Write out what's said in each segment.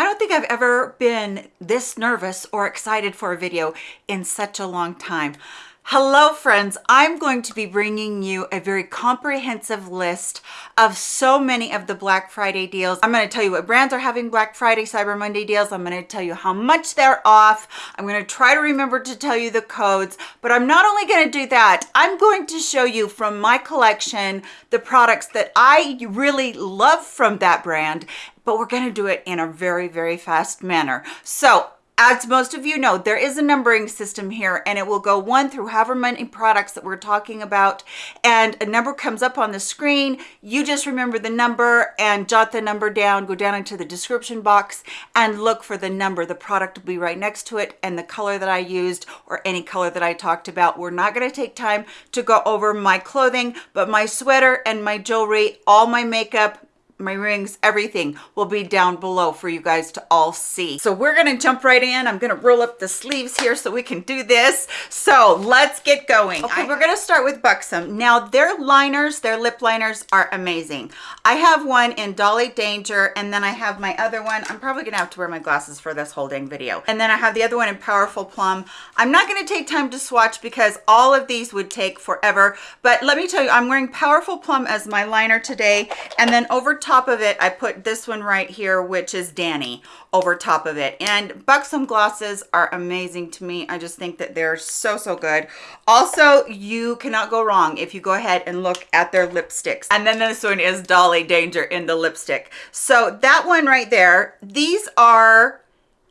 I don't think I've ever been this nervous or excited for a video in such a long time. Hello friends, I'm going to be bringing you a very comprehensive list of so many of the Black Friday deals. I'm going to tell you what brands are having Black Friday, Cyber Monday deals. I'm going to tell you how much they're off. I'm going to try to remember to tell you the codes, but I'm not only going to do that, I'm going to show you from my collection the products that I really love from that brand, but we're going to do it in a very, very fast manner. So as most of you know, there is a numbering system here and it will go one through however many products that we're talking about and a number comes up on the screen. You just remember the number and jot the number down, go down into the description box and look for the number. The product will be right next to it and the color that I used or any color that I talked about. We're not gonna take time to go over my clothing, but my sweater and my jewelry, all my makeup, my rings, everything will be down below for you guys to all see. So we're gonna jump right in. I'm gonna roll up the sleeves here so we can do this. So let's get going. Okay, we're gonna start with Buxom. Now their liners, their lip liners are amazing. I have one in Dolly Danger and then I have my other one. I'm probably gonna have to wear my glasses for this whole dang video. And then I have the other one in Powerful Plum. I'm not gonna take time to swatch because all of these would take forever. But let me tell you, I'm wearing Powerful Plum as my liner today. And then over top top of it, I put this one right here, which is Danny over top of it. And Buxom glosses are amazing to me. I just think that they're so, so good. Also, you cannot go wrong if you go ahead and look at their lipsticks. And then this one is Dolly Danger in the lipstick. So that one right there, these are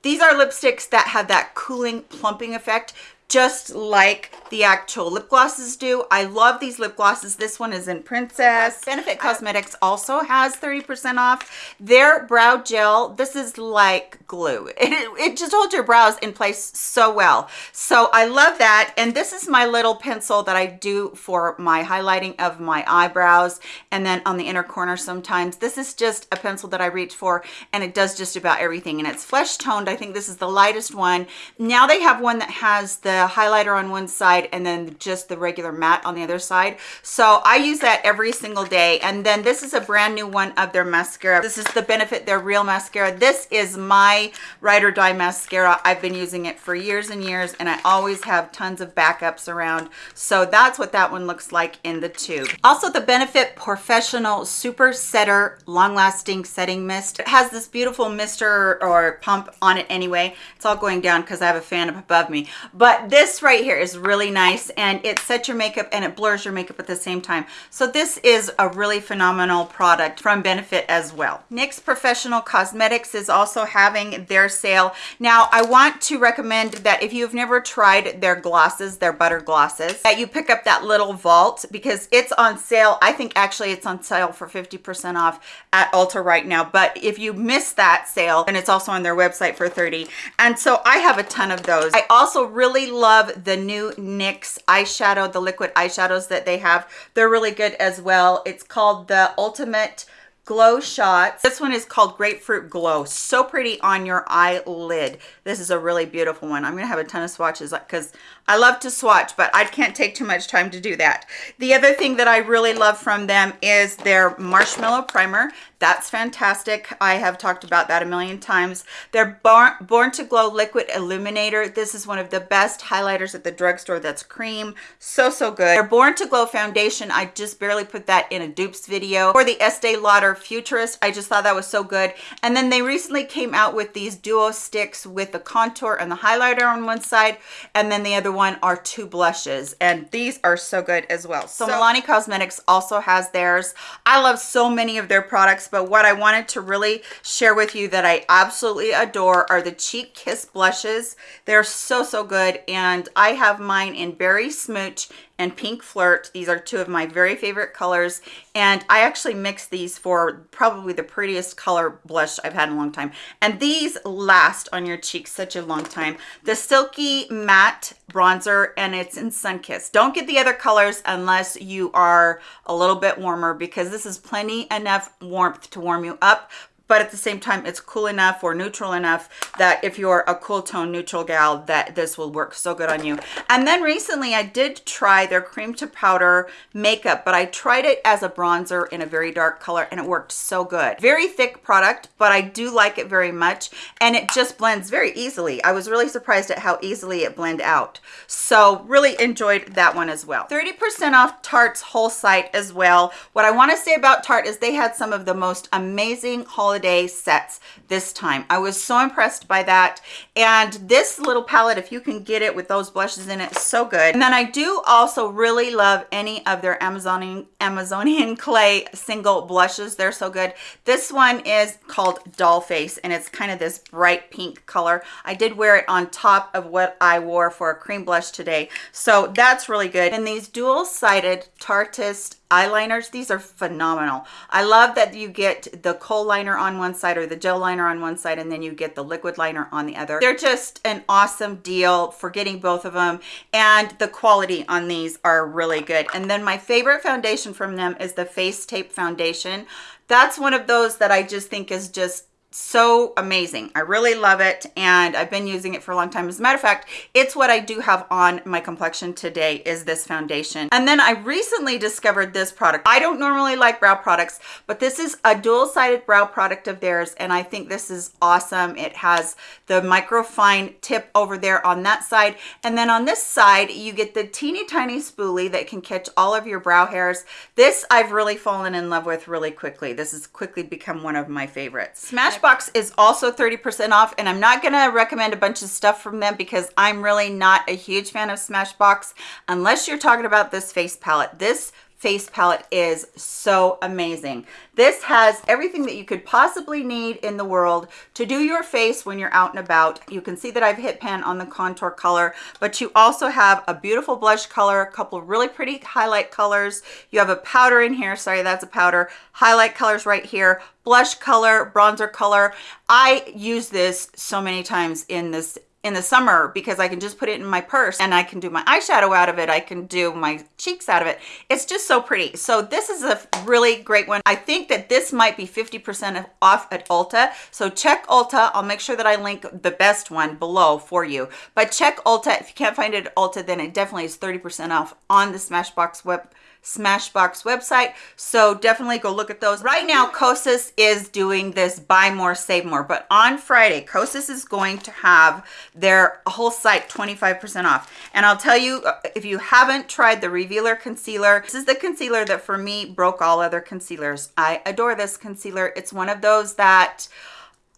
these are lipsticks that have that cooling plumping effect just like the actual lip glosses do. I love these lip glosses. This one is in Princess. Benefit uh, Cosmetics also has 30% off. Their brow gel, this is like glue. It, it just holds your brows in place so well. So I love that. And this is my little pencil that I do for my highlighting of my eyebrows and then on the inner corner sometimes. This is just a pencil that I reach for and it does just about everything. And it's flesh toned. I think this is the lightest one. Now they have one that has the highlighter on one side and then just the regular matte on the other side. So I use that every single day. And then this is a brand new one of their mascara. This is the Benefit They're Real Mascara. This is my Ride or Die mascara. I've been using it for years and years and I always have tons of backups around. So that's what that one looks like in the tube. Also the Benefit Professional Super Setter Long Lasting Setting Mist. It has this beautiful mister or pump on it anyway. It's all going down because I have a fan up above me. But this right here is really nice and it sets your makeup and it blurs your makeup at the same time. So this is a really phenomenal product from Benefit as well. NYX Professional Cosmetics is also having their sale. Now I want to recommend that if you've never tried their glosses, their butter glosses, that you pick up that little vault because it's on sale. I think actually it's on sale for 50% off at Ulta right now. But if you miss that sale, and it's also on their website for 30. And so I have a ton of those. I also really love the new NYX eyeshadow, the liquid eyeshadows that they have. They're really good as well. It's called the Ultimate glow shots. This one is called grapefruit glow. So pretty on your eyelid. This is a really beautiful one. I'm gonna have a ton of swatches because i love to swatch but i can't take too much time to do that. The other thing that i really love from them is their marshmallow primer that's fantastic. I have talked about that a million times. Their born, to glow liquid illuminator. This is one of the best highlighters at the drugstore. That's cream. So so good. Their born to glow foundation i just barely put that in a dupes video. For the estee lauder futurist i just thought that was so good. And then they recently came out with these duo sticks with the contour and the highlighter on one side and then the other one are two blushes. And these are so good as well. So, so milani cosmetics also has theirs. I love so many of their products but what i wanted to really share with you that i absolutely adore are the cheek kiss blushes. They're so so good and i have mine in berry smooch and Pink Flirt. These are two of my very favorite colors. And I actually mixed these for probably the prettiest color blush I've had in a long time. And these last on your cheeks such a long time. The Silky Matte Bronzer and it's in Sunkissed. Don't get the other colors unless you are a little bit warmer because this is plenty enough warmth to warm you up but at the same time, it's cool enough or neutral enough that if you're a cool tone neutral gal, that this will work so good on you. And then recently I did try their cream to powder makeup, but I tried it as a bronzer in a very dark color and it worked so good. Very thick product, but I do like it very much. And it just blends very easily. I was really surprised at how easily it blend out. So really enjoyed that one as well. 30% off Tarte's whole site as well. What I wanna say about Tarte is they had some of the most amazing holiday holiday sets this time. I was so impressed by that. And this little palette, if you can get it with those blushes in it, so good. And then I do also really love any of their Amazonian, Amazonian clay single blushes. They're so good. This one is called Doll Face and it's kind of this bright pink color. I did wear it on top of what I wore for a cream blush today. So that's really good. And these dual-sided Tarteist eyeliners these are phenomenal. I love that you get the kohl liner on one side or the gel liner on one side and then you get the liquid liner on the other. They're just an awesome deal for getting both of them and the quality on these are really good. And then my favorite foundation from them is the face tape foundation. That's one of those that i just think is just so amazing. I really love it and i've been using it for a long time. As a matter of fact it's what i do have on my complexion today is this foundation. And then i recently discovered this product. I don't normally like brow products but this is a dual-sided brow product of theirs and i think this is awesome. It has the microfine tip over there on that side and then on this side you get the teeny tiny spoolie that can catch all of your brow hairs. This i've really fallen in love with really quickly. This has quickly become one of my favorites. Smash Smashbox is also 30% off and I'm not gonna recommend a bunch of stuff from them because I'm really not a huge fan of Smashbox unless you're talking about this face palette. This face palette is so amazing. This has everything that you could possibly need in the world to do your face when you're out and about. You can see that I've hit pan on the contour color, but you also have a beautiful blush color, a couple of really pretty highlight colors. You have a powder in here. Sorry, that's a powder. Highlight colors right here, blush color, bronzer color. I use this so many times in this in the summer because I can just put it in my purse and I can do my eyeshadow out of it. I can do my cheeks out of it. It's just so pretty. So this is a really great one. I think that this might be 50% off at Ulta. So check Ulta. I'll make sure that I link the best one below for you. But check Ulta. If you can't find it at Ulta, then it definitely is 30% off on the Smashbox web Smashbox website. So definitely go look at those. Right now, Kosas is doing this buy more, save more. But on Friday, Kosas is going to have their whole site 25% off. And I'll tell you, uh, if you haven't tried the Revealer Concealer, this is the concealer that for me broke all other concealers. I adore this concealer. It's one of those that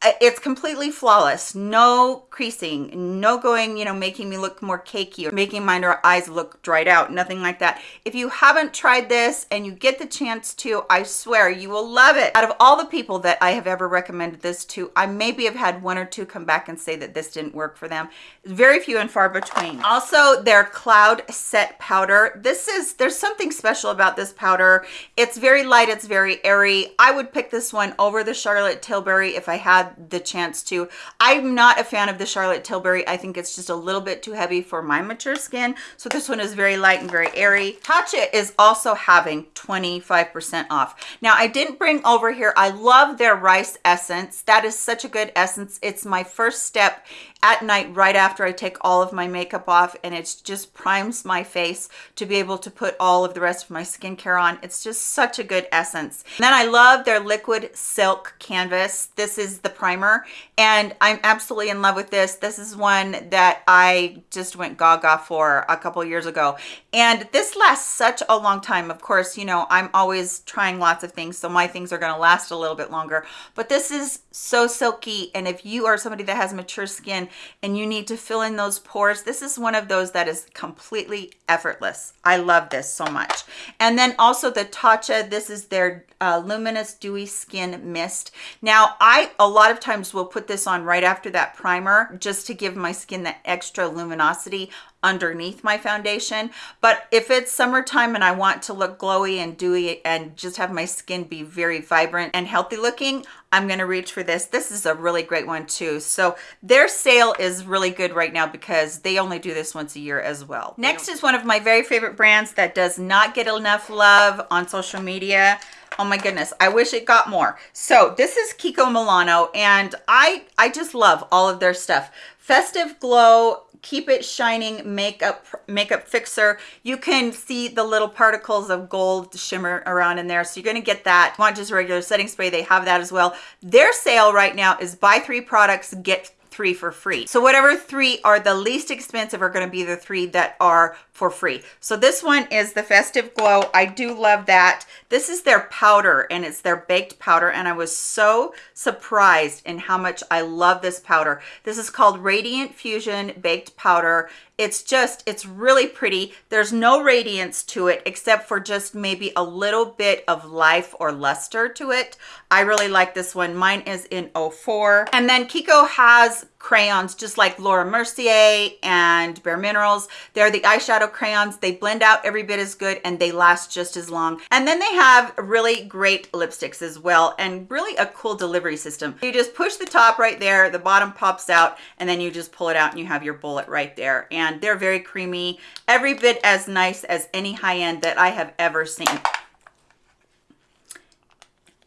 it's completely flawless. No creasing no going you know making me look more cakey or making my eyes look dried out nothing like that. If you haven't tried this and you get the chance to i swear you will love it. Out of all the people that i have ever recommended this to i maybe have had one or two come back and say that this didn't work for them. Very few and far between. Also their cloud set powder. This is there's something special about this powder. It's very light it's very airy. I would pick this one over the charlotte tilbury if i had the chance to. I'm not a fan of the Charlotte Tilbury. I think it's just a little bit too heavy for my mature skin. So this one is very light and very airy. Tatcha is also having 25% off. Now I didn't bring over here, I love their rice essence. That is such a good essence. It's my first step at night right after I take all of my makeup off and it just primes my face to be able to put all of the rest of my skincare on. It's just such a good essence. And then I love their liquid silk canvas. This is the primer and I'm absolutely in love with this. This is one that I just went gaga for a couple years ago and this lasts such a long time. Of course, you know, I'm always trying lots of things so my things are going to last a little bit longer but this is so silky and if you are somebody that has mature skin and you need to fill in those pores. This is one of those that is completely effortless. I love this so much. And then also the tatcha this is their uh, luminous dewy skin mist. Now i a lot of times will put this on right after that primer just to give my skin that extra luminosity underneath my foundation. But if it's summertime and i want to look glowy and dewy and just have my skin be very vibrant and healthy looking i'm going to reach for this. This is a really great one too. So their sale is really good right now because they only do this once a year as well. Next is one of my very favorite brands that does not get enough love on social media oh my goodness i wish it got more. So this is kiko milano and i i just love all of their stuff. Festive glow keep it shining makeup makeup fixer. You can see the little particles of gold shimmer around in there so you're going to get that. You want just regular setting spray they have that as well. Their sale right now is buy three products get three for free. So whatever three are the least expensive are going to be the three that are for free. So this one is the Festive Glow. I do love that. This is their powder and it's their baked powder and I was so surprised in how much I love this powder. This is called Radiant Fusion Baked Powder. It's just, it's really pretty. There's no radiance to it except for just maybe a little bit of life or luster to it. I really like this one. Mine is in 04. And then Kiko has crayons just like Laura Mercier and Bare Minerals. They're the eyeshadow crayons. They blend out every bit as good and they last just as long. And then they have really great lipsticks as well and really a cool delivery system. You just push the top right there, the bottom pops out, and then you just pull it out and you have your bullet right there. And they're very creamy, every bit as nice as any high-end that I have ever seen.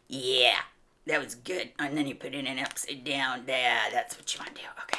Yeah that was good. And then you put it in upside down. Yeah, that's what you want to do. Okay.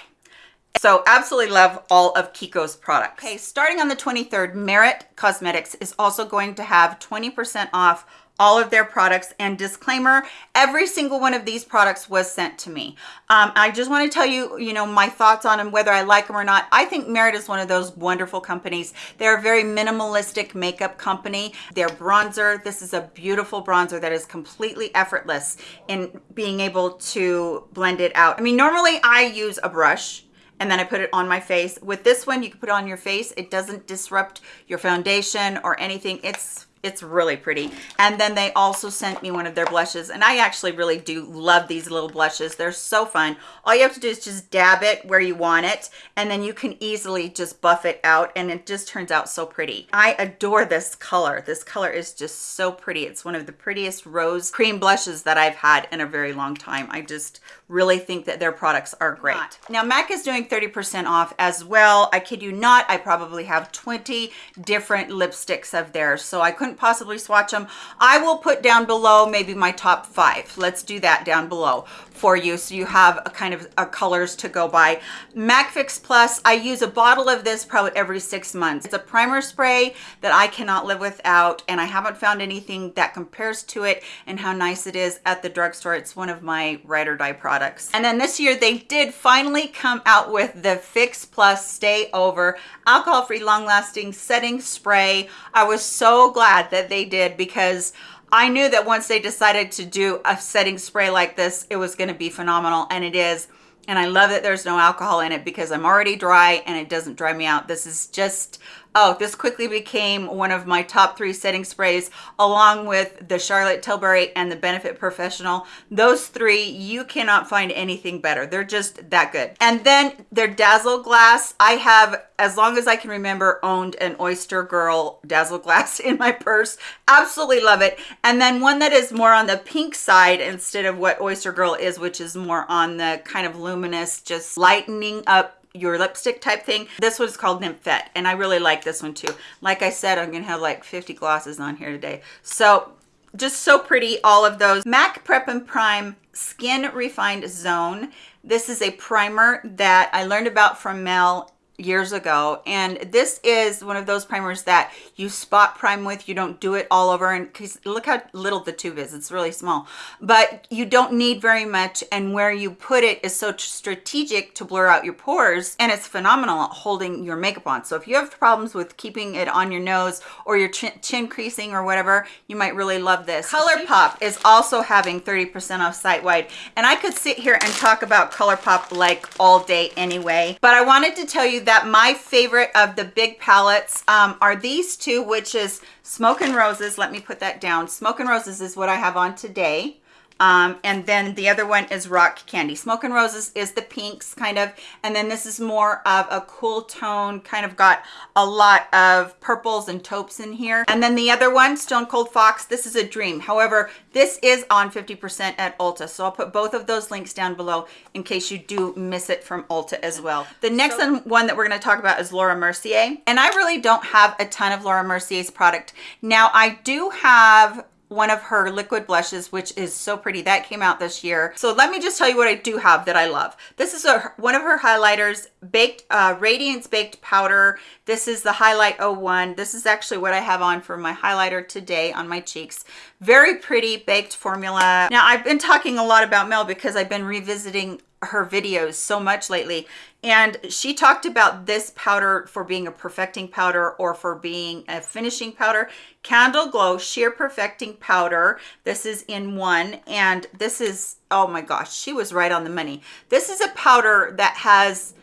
So absolutely love all of Kiko's products. Okay, starting on the 23rd, Merit Cosmetics is also going to have 20% off all of their products. And disclaimer every single one of these products was sent to me. Um, i just want to tell you you know my thoughts on them whether i like them or not. I think merit is one of those wonderful companies. They're a very minimalistic makeup company. Their bronzer. This is a beautiful bronzer that is completely effortless in being able to blend it out. I mean normally i use a brush and then I put it on my face. With this one, you can put it on your face. It doesn't disrupt your foundation or anything. It's it's really pretty. And then they also sent me one of their blushes and i actually really do love these little blushes. They're so fun. All you have to do is just dab it where you want it and then you can easily just buff it out and it just turns out so pretty. I adore this color. This color is just so pretty. It's one of the prettiest rose cream blushes that i've had in a very long time. I just really think that their products are great now mac is doing 30 percent off as well i kid you not i probably have 20 different lipsticks of theirs so i couldn't possibly swatch them. I will put down below maybe my top five. Let's do that down below for you so you have a kind of a colors to go by. MAC Fix Plus, I use a bottle of this probably every six months. It's a primer spray that I cannot live without and I haven't found anything that compares to it and how nice it is at the drugstore. It's one of my ride or die products. And then this year they did finally come out with the Fix Plus Stay Over alcohol-free long-lasting setting spray. I was so glad that they did because I knew that once they decided to do a setting spray like this, it was going to be phenomenal, and it is. And I love that there's no alcohol in it because I'm already dry and it doesn't dry me out. This is just Oh, this quickly became one of my top three setting sprays along with the Charlotte Tilbury and the Benefit Professional. Those three, you cannot find anything better. They're just that good. And then their Dazzle Glass, I have, as long as I can remember, owned an Oyster Girl Dazzle Glass in my purse. Absolutely love it. And then one that is more on the pink side instead of what Oyster Girl is, which is more on the kind of luminous, just lightening up your lipstick type thing. This one's called Nymphette, and I really like this one too. Like I said, I'm gonna have like 50 glosses on here today. So just so pretty, all of those. MAC Prep and Prime Skin Refined Zone. This is a primer that I learned about from Mel years ago and this is one of those primers that you spot prime with you don't do it all over and because look how little the tube is it's really small. But you don't need very much and where you put it is so strategic to blur out your pores and it's phenomenal at holding your makeup on. So if you have problems with keeping it on your nose or your chin, chin creasing or whatever you might really love this. ColourPop is also having 30 percent off site wide and i could sit here and talk about ColourPop like all day anyway but i wanted to tell you that my favorite of the big palettes um, are these two, which is Smoke and Roses. Let me put that down. Smoke and Roses is what I have on today. Um, and then the other one is Rock Candy. Smoke and Roses is the pinks kind of, and then this is more of a cool tone, kind of got a lot of purples and taupes in here. And then the other one, Stone Cold Fox, this is a dream. However, this is on 50% at Ulta, so I'll put both of those links down below in case you do miss it from Ulta as well. The next so, one that we're gonna talk about is Laura Mercier, and I really don't have a ton of Laura Mercier's product. Now, I do have one of her liquid blushes, which is so pretty. That came out this year. So let me just tell you what I do have that I love. This is a, one of her highlighters, Baked uh, Radiance Baked Powder. This is the Highlight 01. This is actually what I have on for my highlighter today on my cheeks. Very pretty baked formula. Now, I've been talking a lot about Mel because I've been revisiting her videos so much lately and she talked about this powder for being a perfecting powder or for being a finishing powder. Candle glow sheer perfecting powder. This is in one and this is oh my gosh she was right on the money. This is a powder that has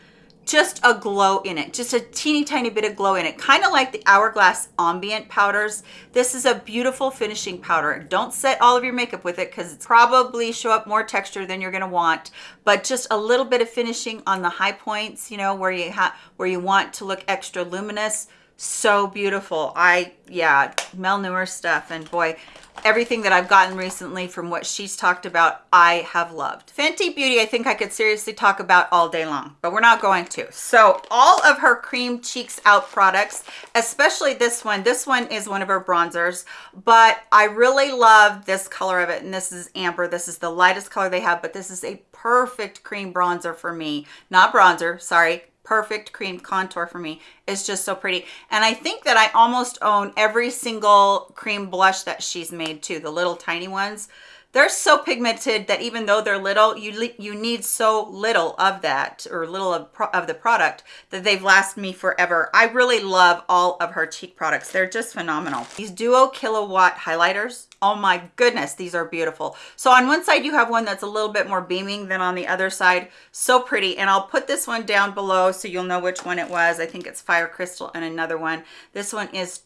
just a glow in it just a teeny tiny bit of glow in it kind of like the hourglass ambient powders. This is a beautiful finishing powder. Don't set all of your makeup with it because it's probably show up more texture than you're going to want but just a little bit of finishing on the high points you know where you have where you want to look extra luminous. So beautiful. I yeah mel newer stuff and boy everything that I've gotten recently from what she's talked about, I have loved. Fenty Beauty, I think I could seriously talk about all day long, but we're not going to. So all of her Cream Cheeks Out products, especially this one, this one is one of her bronzers, but I really love this color of it. And this is Amber. This is the lightest color they have, but this is a perfect cream bronzer for me. Not bronzer, sorry, perfect cream contour for me it's just so pretty and i think that i almost own every single cream blush that she's made too the little tiny ones they're so pigmented that even though they're little, you you need so little of that or little of, of the product that they've lasted me forever. I really love all of her cheek products. They're just phenomenal. These Duo Killawatt highlighters, oh my goodness, these are beautiful. So on one side, you have one that's a little bit more beaming than on the other side. So pretty. And I'll put this one down below so you'll know which one it was. I think it's Fire Crystal and another one. This one is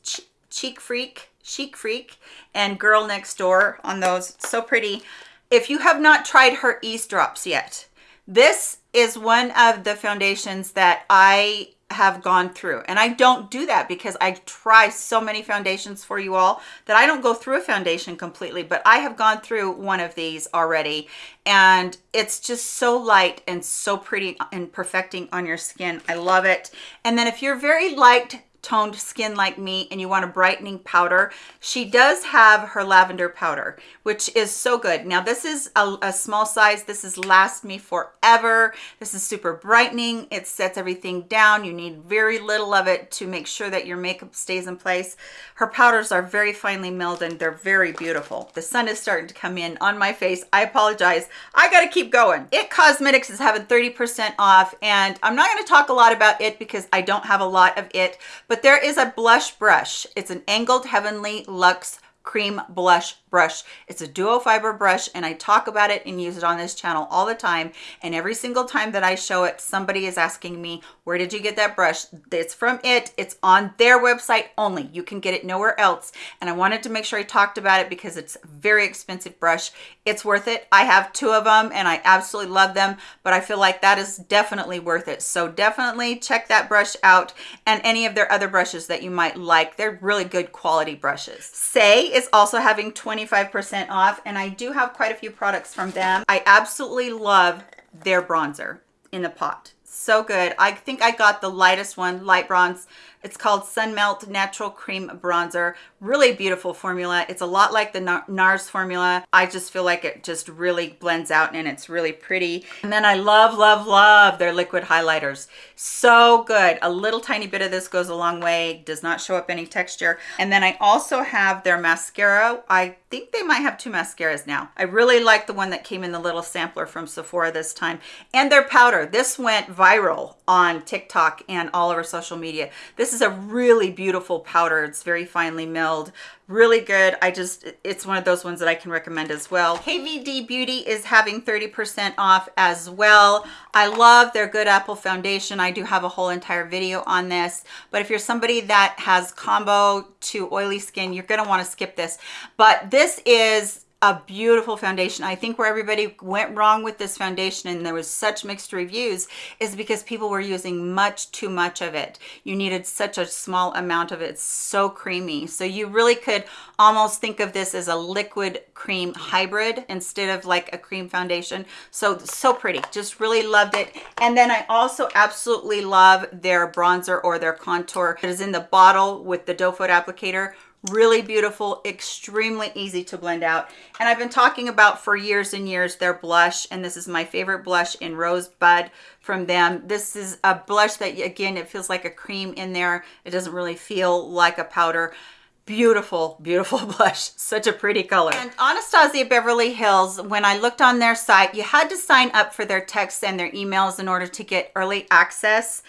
Cheek Freak Chic Freak and Girl Next Door on those. So pretty. If you have not tried her Eaze Drops yet, this is one of the foundations that I have gone through. And I don't do that because I try so many foundations for you all that I don't go through a foundation completely but I have gone through one of these already. And it's just so light and so pretty and perfecting on your skin. I love it. And then if you're very light toned skin like me and you want a brightening powder she does have her lavender powder which is so good. Now this is a, a, small size. This is last me forever. This is super brightening. It sets everything down. You need very little of it to make sure that your makeup stays in place. Her powders are very finely milled and they're very beautiful. The sun is starting to come in on my face. I apologize. I gotta keep going. It cosmetics is having 30 percent off and i'm not going to talk a lot about it because i don't have a lot of it but there is a blush brush. It's an angled heavenly luxe cream blush brush. It's a duo fiber brush and I talk about it and use it on this channel all the time. And every single time that I show it, somebody is asking me, where did you get that brush? It's from it. It's on their website only. You can get it nowhere else. And I wanted to make sure I talked about it because it's a very expensive brush. It's worth it. I have two of them and I absolutely love them, but I feel like that is definitely worth it. So definitely check that brush out and any of their other brushes that you might like. They're really good quality brushes. Saie is also having 20 25% off and I do have quite a few products from them. I absolutely love their bronzer in the pot. So good. I think I got the lightest one, light bronze it's called Sun Melt Natural Cream Bronzer. Really beautiful formula. It's a lot like the NARS formula. I just feel like it just really blends out and it's really pretty. And then I love, love, love their liquid highlighters. So good. A little tiny bit of this goes a long way. Does not show up any texture. And then I also have their mascara. I think they might have two mascaras now. I really like the one that came in the little sampler from Sephora this time. And their powder. This went viral on TikTok and all over social media. This is a really beautiful powder. It's very finely milled really good. I just it's one of those ones that i can recommend as well. Kvd beauty is having 30 percent off as well. I love their good apple foundation. I do have a whole entire video on this but if you're somebody that has combo to oily skin you're going to want to skip this. But this is a beautiful foundation. I think where everybody went wrong with this foundation and there was such mixed reviews is because people were using much too much of it. You needed such a small amount of it. It's so creamy. So you really could almost think of this as a liquid cream hybrid instead of like a cream foundation. So, so pretty. Just really loved it. And then I also absolutely love their bronzer or their contour. It is in the bottle with the doe foot applicator really beautiful extremely easy to blend out. And i've been talking about for years and years their blush and this is my favorite blush in rosebud from them. This is a blush that again it feels like a cream in there. It doesn't really feel like a powder. Beautiful beautiful blush. Such a pretty color. And anastasia beverly hills when i looked on their site you had to sign up for their texts and their emails in order to get early access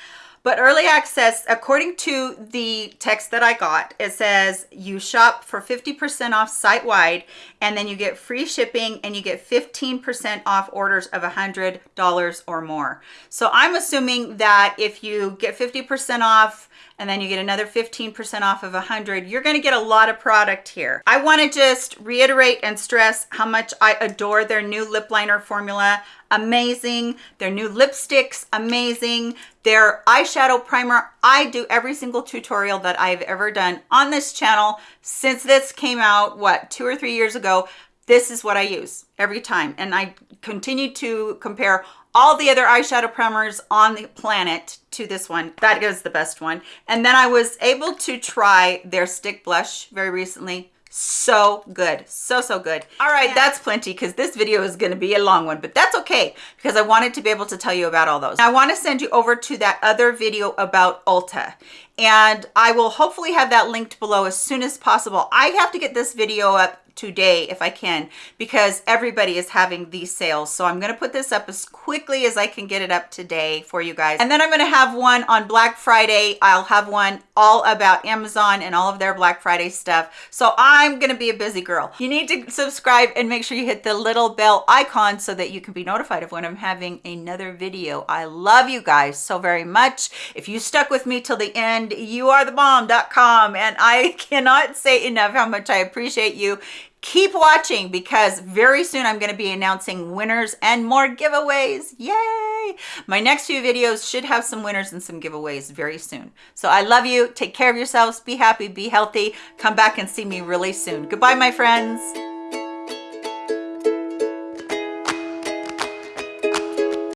but early access, according to the text that I got, it says you shop for 50% off site-wide and then you get free shipping and you get 15% off orders of $100 or more. So I'm assuming that if you get 50% off and then you get another 15% off of 100 you're to get a lot of product here. I want to just reiterate and stress how much i adore their new lip liner formula. Amazing. Their new lipsticks amazing. Their eyeshadow primer. I do every single tutorial that i've ever done on this channel since this came out what two or three years ago. This is what i use every time and i continue to compare all the other eyeshadow primers on the planet to this one. That is the best one. And then i was able to try their stick blush very recently. So good. So so good. All right that's plenty because this video is going to be a long one but that's okay because i wanted to be able to tell you about all those. I want to send you over to that other video about ulta and i will hopefully have that linked below as soon as possible. I have to get this video up today if I can because everybody is having these sales. So I'm going to put this up as quickly as I can get it up today for you guys. And then I'm going to have one on Black Friday. I'll have one all about Amazon and all of their Black Friday stuff. So I'm going to be a busy girl. You need to subscribe and make sure you hit the little bell icon so that you can be notified of when I'm having another video. I love you guys so very much. If you stuck with me till the end, you are the bomb.com and I cannot say enough how much I appreciate you keep watching because very soon I'm going to be announcing winners and more giveaways. Yay! My next few videos should have some winners and some giveaways very soon. So I love you. Take care of yourselves. Be happy. Be healthy. Come back and see me really soon. Goodbye, my friends.